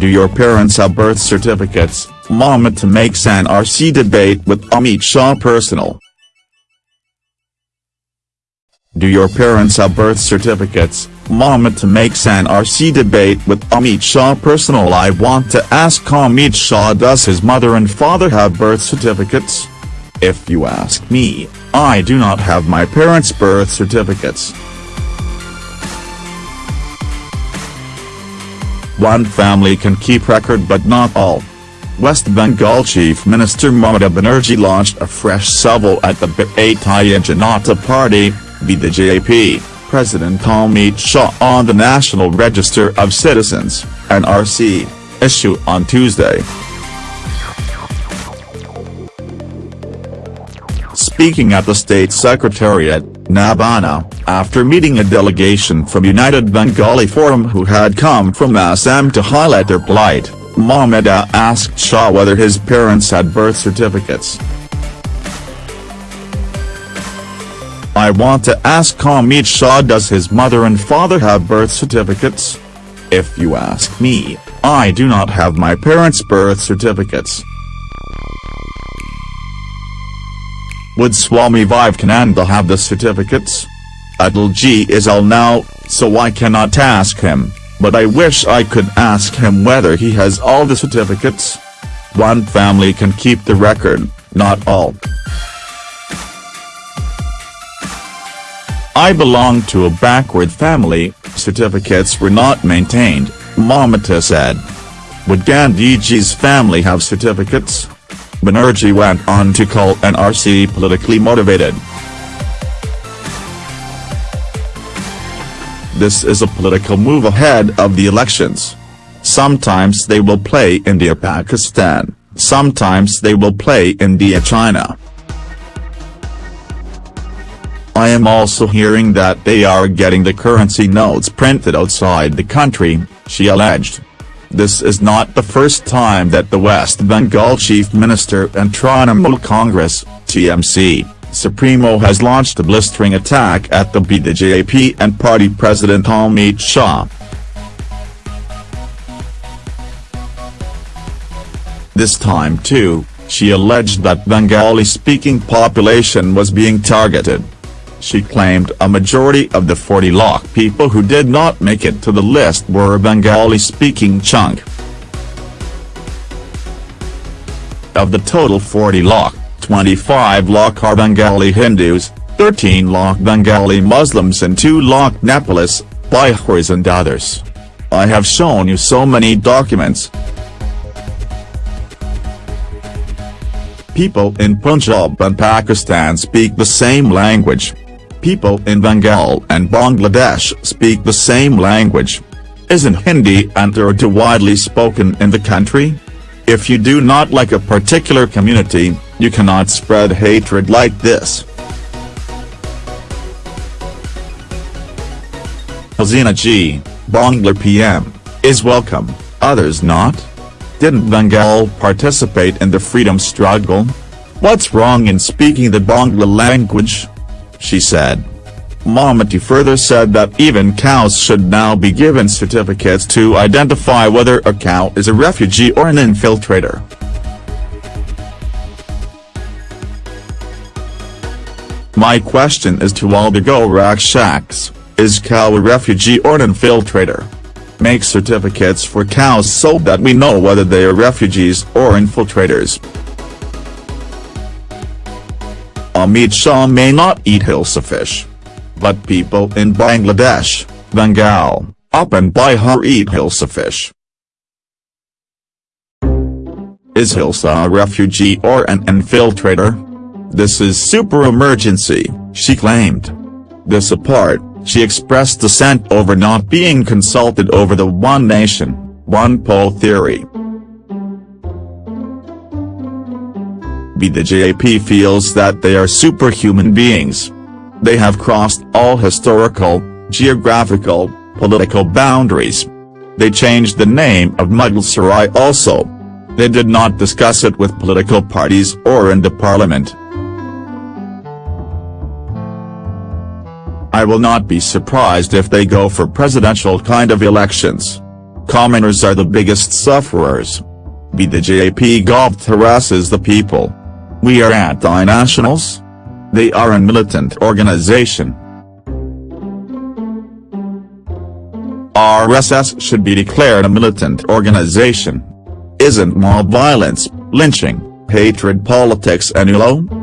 Do your parents have birth certificates? Mamata makes NRC debate with Amit Shah personal. Do your parents have birth certificates? Mamata makes NRC debate with Amit Shah personal I want to ask Amit Shah does his mother and father have birth certificates? If you ask me, I do not have my parents' birth certificates. One family can keep record but not all. West Bengal Chief Minister Mamata Banerjee launched a fresh salvo at the Bharatiya Janata Party, BJP, President Amit Shah on the National Register of Citizens, NRC, issue on Tuesday. Speaking at the State Secretariat, Nabana, after meeting a delegation from United Bengali Forum who had come from Assam to highlight their plight, Mamata asked Shah whether his parents had birth certificates. I want to ask Amit Shah does his mother and father have birth certificates? If you ask me, I do not have my parents' birth certificates. Would Swami Vivekananda have the certificates? Atalji is ill now, so I cannot ask him, but I wish I could ask him whether he has all the certificates. One family can keep the record, not all. I belong to a backward family, certificates were not maintained, Mamata said. Would Gandhiji's family have certificates? Banerjee went on to call NRC politically motivated. This is a political move ahead of the elections. Sometimes they will play India-Pakistan, sometimes they will play India-China. I am also hearing that they are getting the currency notes printed outside the country, she alleged. This is not the first time that the West Bengal Chief Minister and Trinamool Congress, TMC, Supremo has launched a blistering attack at the BJP and party president Amit Shah. This time too, she alleged that Bengali-speaking population was being targeted she claimed a majority of the 40 lakh people who did not make it to the list were Bengali-speaking chunk. Of the total 40 lakh, 25 lakh are Bengali Hindus, 13 lakh Bengali Muslims and 2 lakh Nepalis, Biharis and others. I have shown you so many documents. People in Punjab and Pakistan speak the same language, people in Bengal and Bangladesh speak the same language. Isn't Hindi and Urdu widely spoken in the country? If you do not like a particular community, you cannot spread hatred like this. Hasina ji, Bangla PM, is welcome, others not? Didn't Bengal participate in the freedom struggle? What's wrong in speaking the Bangla language? She said. Mamata further said that even cows should now be given certificates to identify whether a cow is a refugee or an infiltrator. My question is to all the Gorakshaks, is cow a refugee or an infiltrator? Make certificates for cows so that we know whether they are refugees or infiltrators. Amit Shah may not eat hilsa fish. But people in Bangladesh, Bengal, UP and Bihar eat hilsa fish. Is Hilsa a refugee or an infiltrator? This is super emergency, she claimed. This apart, she expressed dissent over not being consulted over the one nation, one poll theory. BJP feels that they are superhuman beings. They have crossed all historical, geographical, political boundaries. They changed the name of Mughal also. They did not discuss it with political parties or in the parliament. I will not be surprised if they go for presidential kind of elections. commoners are the biggest sufferers. Be the JP Gov harasses the people. We are anti-nationals? They are a militant organization. RSS should be declared a militant organization. Isn't mob violence, lynching, hatred politics and ULO?